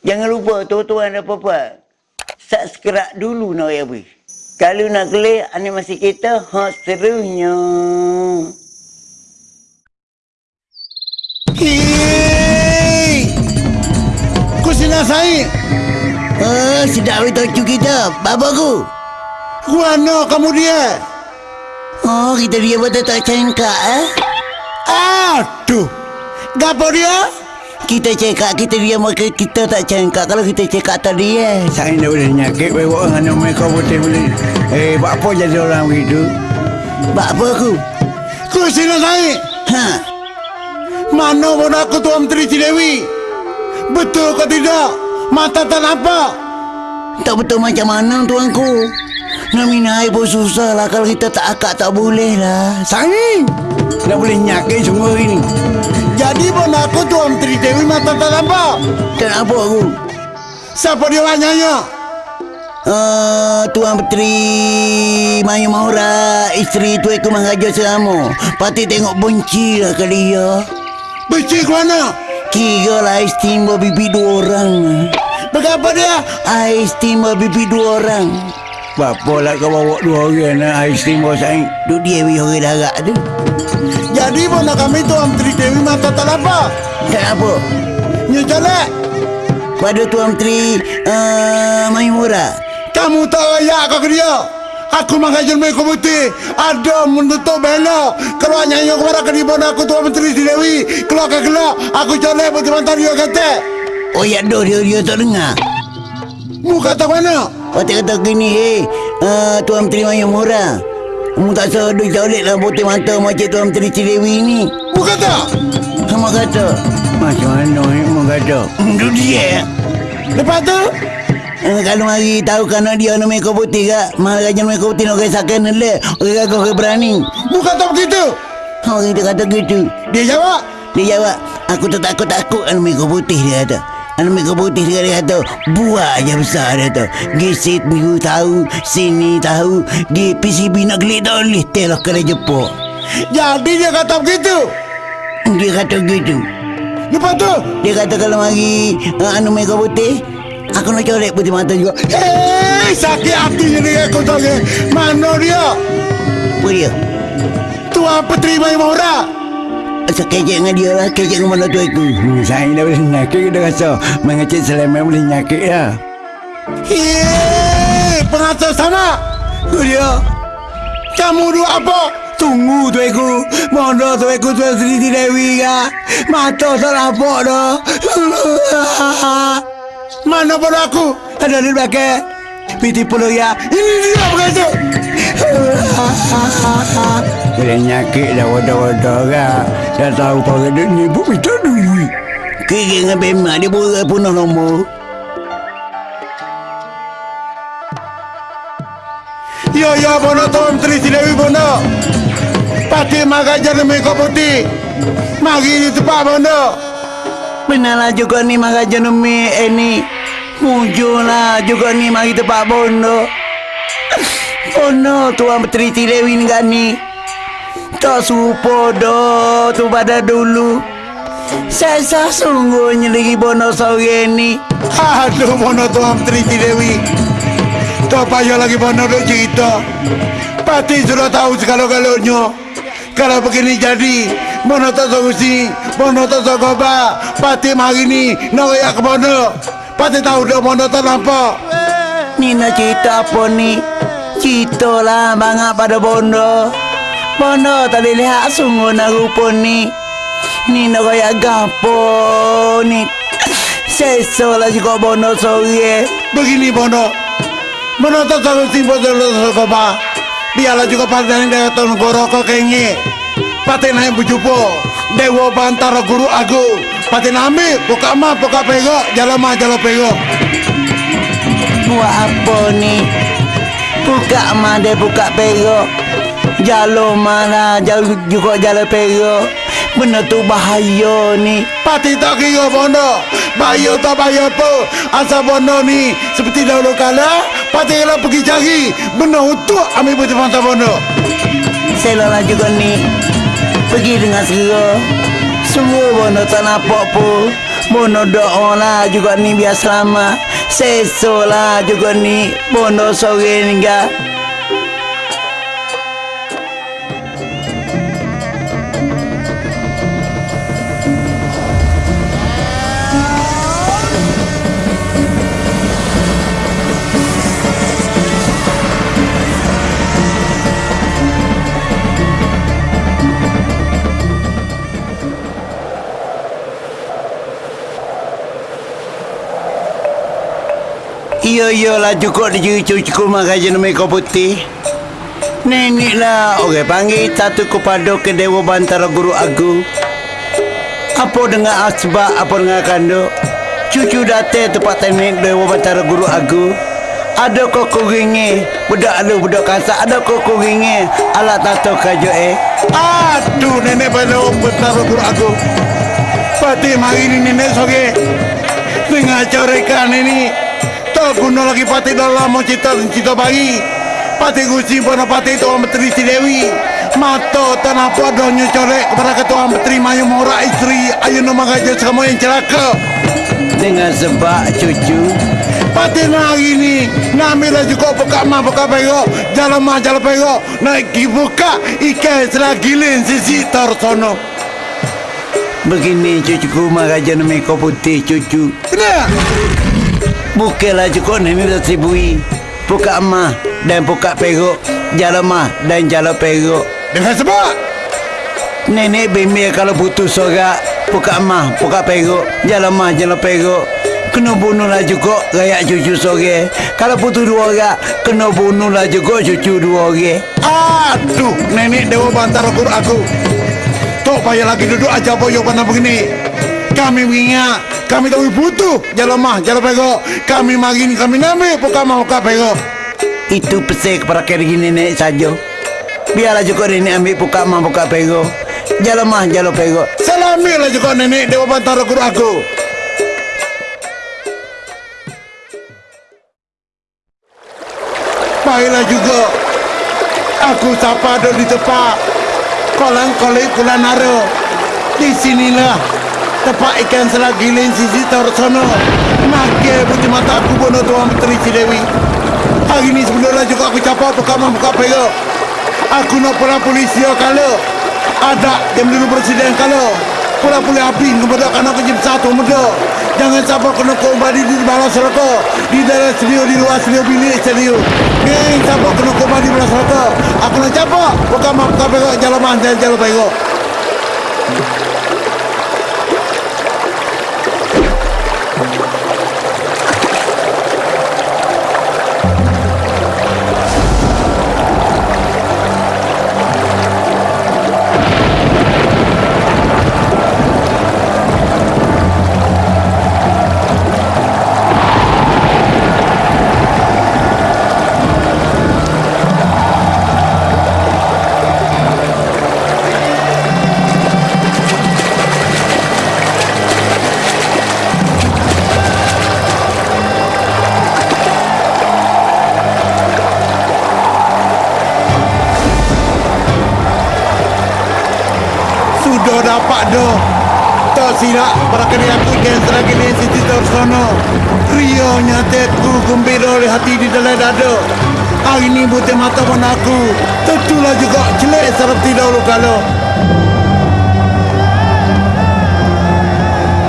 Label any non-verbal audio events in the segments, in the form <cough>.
Jangan lupa tuan-tuan dan puan Subscribe dulu nak ya bui. Kalau nak klik animasi kita hot serunya. Hei! Kusina sai. Oh, sedap itu cu kita. Bapa ku. Kuano kamu dia? Oh, kita dia buat tak cengkak eh. Aduh. Gapo dia? Kita cekak, kita dia maka kita tak cengkak kalau kita cekak tadi eh. Saya nak boleh nyakit bawa dengan mereka putih boleh. Eh, buat apa jadi orang begitu? Bapa ku. Kusina sai. Ha. Mana pun aku Tuan Menteri Cilewi? Betul ke tidak? Mata tak nampak. Tak betul macam mana tuanku. Nak minum air pun susah lah kalau kita tak akak tak boleh lah. Sangi. Tak boleh nyakit semua ini. Jadi pun aku Tuan Menteri Dewi mata tak nampak. Tak nampak aku. Siapa dia lanyanya? Uh, Tuan Petri Maya Mahura Isteri tu aku mengajar selama Pati tengok benci lah kali ya Benci ke mana? Kira lah istimewa bibi dua orang Berapa dia? Istimewa bibi dua orang Bapa lah kau bawa dua orang nak istimewa saya. Tu dia biar orang darat tu Jadi pun nak kami Tuan Menteri Dewi mata tak nampak. Tak apa Nya jelek. Pada Tuan Menteri uh, Maya Mahura Kamu tak layak kau ke dia. Aku mengajar mereka putih. Ada menutup bela. Kalau nyanyi kepada kedibuan aku Tuan Menteri Dewi. Keluar ke gelap. Aku jelek putih mantan dia kata. Oh ya dah dia, dia tak dengar Mu kata mana? Pati kata gini eh uh, Tuan Menteri Maya Mahura Kamu tak sedar jauh lah putih mata macam Tuan Menteri Cilewi ni Mu kata? Sama kata Macam mana ni mu kata? Itu dia Lepas tu? Eh, kalau mari tahu kerana dia nak mereka putih kak Mari raja mereka putih nak kisahkan le Orang kau ke berani Mu kata begitu? Orang kita kata gitu Dia jawab. Dia jawab Aku tak takut-takut anak mereka putih dia kata Anak mereka putih dia, dia kata Buat je besar dia kata Gisit minggu tahu Sini tahu Di PCB nak klik tak boleh Telah kena jepuk Jadi dia kata begitu? Dia kata gitu Lepas tu? Dia kata kalau mari uh, Anu mereka putih Aku nak colek putih mata juga Hei, sakit hati ni aku tahu. Mana dia? Apa dia? Tuan Petri Mai Asal kejek dengan dia lah Kejek dengan mana tu aku Hmm, saya dah boleh nyakit dia rasa. Mengecek seleman boleh nyakit ya. Hei, pengatur sama. Tu dia. Kamu dua apa? Tunggu tu aku. Mana tu aku tu Sri Dewi ya. Mata tak nampak dah. <laughs> Mana pun aku? Ada di belakang. Piti puluh ya. Ini dia pengatur. Boleh nyakit dah wadah-wadah kan. Dah tahu kau ada ni pun minta duit. Kira dengan bemak dia boleh punah nombor Ya ya bono Tuan Menteri Silewi bono. Pati magajar demi kau putih. Mari di tempat bono. Benarlah juga ni maka jenumi eh ni Muncullah juga ni mari tempat bondo Bondo tuan Petri Cilewi ni ni Tak serupa dah tu pada dulu Saya sungguhnya lagi bondo sore ni Aduh bono Tuan Menteri Silewi. Tak payah lagi bono duk cerita. Pati sudah tahu segala-galanya. Kalau begini jadi, bono tak solusi, bono tak sogoba. Pati mari ni nak ke bono. Pati tahu dah bono tak nampak. Ni nak cerita apa ni Cerita lah bangat pada bondo Bondo tak boleh lihat sungguh nak rupa ni Ni nak kaya gapo ni Sesa lah juga bondo sore Begini bono. Bono tak solusi bono tak sogoba. Biarlah juga pati yang datang goro kau kengi. Pati naik bujupo. Dewa bantara guru agung. Pati nami, buka mah, buka pegok, jalan mah, jalan pegok. Buat apa ni Buka mada buka perok Jalo mana? Jauh juga jalan perok Benda tu bahaya ni. Pati tak kira bono Bayar tak bayar apa? Asal bono ni Seperti dahulu kala Pati kalau pergi cari. Benda untuk ambil putih mata bono Saya juga ni. Pergi dengan segera. Semua bono tak nampak pun. Bono doa lah juga ni biar selamat Seso lah juga ni. Bono sore ni ga Iyo iyo lah cukup di cukup makan jenis mereka putih. Nenek lah orang panggil satu kepada ke Dewa Bantara Guru Agung. Apa dengan asbab apa dengan kanduk? Cucu datang tempat teknik Dewa Bantara Guru Agung. Ada kok kuringi Budak lu budak kasar Ada kok kuringi Alat tato kajo eh. Aduh nenek pada bentar guru aku Pati mari ini nenek soge Dengan corekan ini Tak guna lagi pati dalam mau cita cita bayi Pati gusi pun pati Tuan Menteri Si Dewi. Mato tanah podonyo corek kepada Ketua Menteri Mayu Mora istri Ayu nama gajah semua yang celaka. Dengan sebab cucu. Pati hari ni Namila juga buka mah buka pego Jalan mah jalan pego Naik buka Ikan selagilin sisi torsono Begini cucuku Maraja nama kau putih cucu. Kena Bukanlah cukup ni dah sibui Buka emas dan buka peruk Jalan mah dan jalan peruk Dengan sebab? Nenek bimbing kalau putus sorak Buka emas, buka peruk Jalan mah, jalan peruk Kena bunuhlah juga rakyat cucu sore. Kalau putus dua orang Kena bunuhlah juga cucu dua orang. Aduh Nenek Dewa Bantara Guru aku. Tak payah lagi duduk aja boyo pandang begini Kami mengingat Kami tahu butuh Jalan mah, jalan pego Kami mari ni kami namik Buka mah, buka pego Itu pesan kepada kiri nenek saja. Biarlah juga nenek ambil buka mah buka peruk Jalan mah jalan peruk Salamilah juga nenek Dewa Bantara Guru aku. Baiklah juga. Aku sapa ada di tempat? Kolang kolik kulan naro Tempat ikan selagilin sisi torsono Makai putih mata aku bono Tuan Menteri Cidewi Hari ni sebelumnya juga aku capa buka mah buka pego Aku nak pula polisi kalau Ada yang dulu presiden kalau Pula pula api kepada kanak kejim satu muda. Jangan siapa kena kembali di bawah serata Di dalam studio, di luar studio, bilik studio. Geng siapa kena kembali di bawah serata Aku nak Bukan maaf kau pegok jalan manjal jalan pegok Sudah dapat dah Tak silap Para kali aku ikan selagi ni Siti tersono Rio nyatetku Gembira oleh hati di dalam dada. Hari ni butir mata pun aku. Tentulah juga Jelek seperti dahulu kalau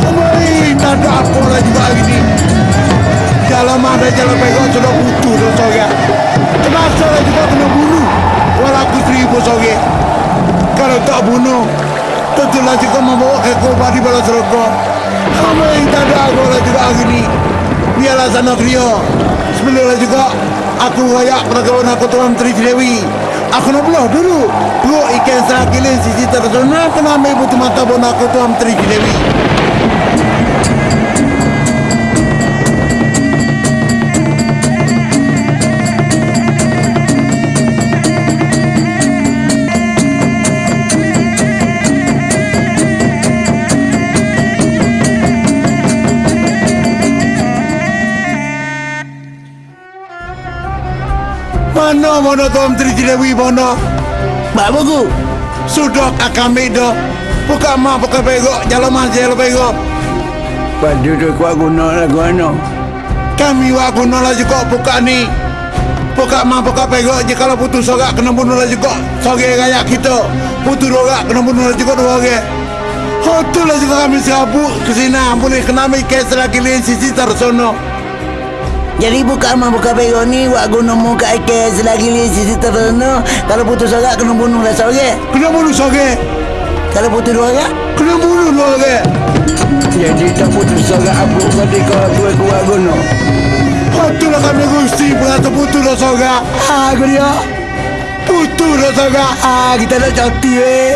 Kembali Tak ada apa lah juga hari ni. Jalan mana jalan pegang Sudah butuh dah sore Kenapa lah juga kena bunuh. Walau aku seribu sore Kalau tak bunuh Tentulah juga membawa ke korban di bala serokok Kamu yang tak ada aku lah juga hari ni. Biarlah sana Rio Sebelumnya juga Aku rayak peragawan aku Tuan Menteri Cilewi. Aku nak belah dulu. Perut ikan serakilin sisi tersona Kena ambil butuh mata pun aku Tuan Menteri Cilewi Mana mana Tuan Menteri Cilewi mana Pak Buku Sudah kami dah Buka mah buka pegok Jalan mah jalan pegok Padu tu kuat guna lagu ano. Kami wak guna lah juga buka ni. Buka mah buka pegok je kalau putus sorak kena bunuh lah juga. Soge kayak kita. Putus rorak kena bunuh lah juga dua orang. Hotel lah juga kami serabut ke sini. Boleh kena ambil kes lagi lain sisi tersono. Jadi buka mah buka pego ni Wak guna muka ikan selagi li sisi terana Kalau putus sorak kena bunuh lah Kena bunuh soge. Kalau putus dua orang Kena bunuh dua orang. Jadi tak putus sorak aku Kali kau aku aku wak guna Hotel lah kami gusti. Berata putus lah soga. Ha aku dia Putus lah soga. Ha kita nak coti weh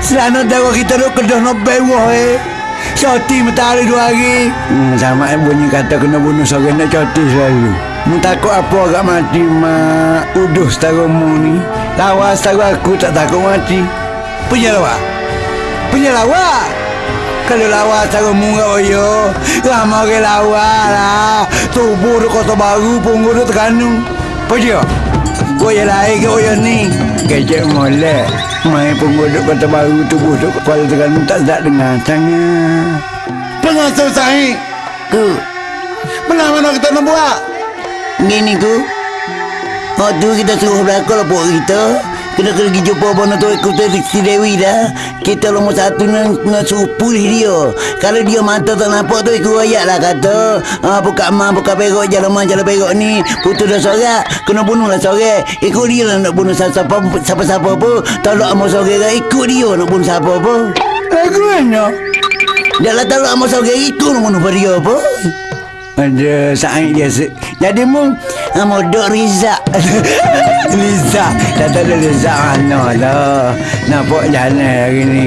Selana tahu kita nak kedah nak bewah eh Coti mentari dua hari. Hmm, Sama yang bunyi kata kena bunuh seorang nak coti selalu. Mu takut apa agak mati mak Uduh setara mu ni. Lawa setara aku tak takut mati. Punya lawa? Punya lawa? Kalau lawa setara mu kat oyo Lama ke lawa lah. Tubuh tu kota baru Punggu tu terkandung Punya Goya lain ke oyo ni? Kecek molek. Main pengguduk kota baru tubuh tu Kepala terkandung tak sedap dengar. Sangat Pengasuh sahih. Ku? Benar mana kita nak buat? Gini ku. Waktu kita suruh belakang pok kita Kena pergi jumpa Bono tu ikut si Dewi dah. Kita nombor satu nak, nak suruh pulih dia. Kalau dia mata tak nampak tu ikut ayat lah kata. Ha, Buka mah buka perok jalan mah jalan perok ni. Putus dah sorak Kena bunuh lah sorak. Ikut dia lah nak bunuh siapa siapa pun Tolak sama sorak kan ikut dia nak bunuh siapa pun Lagu mana? Dah lah tolak sama sorak ikut nak bunuh dia pun ada saing dia Jadi mu ah, Modok Riza. <laughs> Riza. Tak ada Riza. Mana lah. Nampak jalan hari ni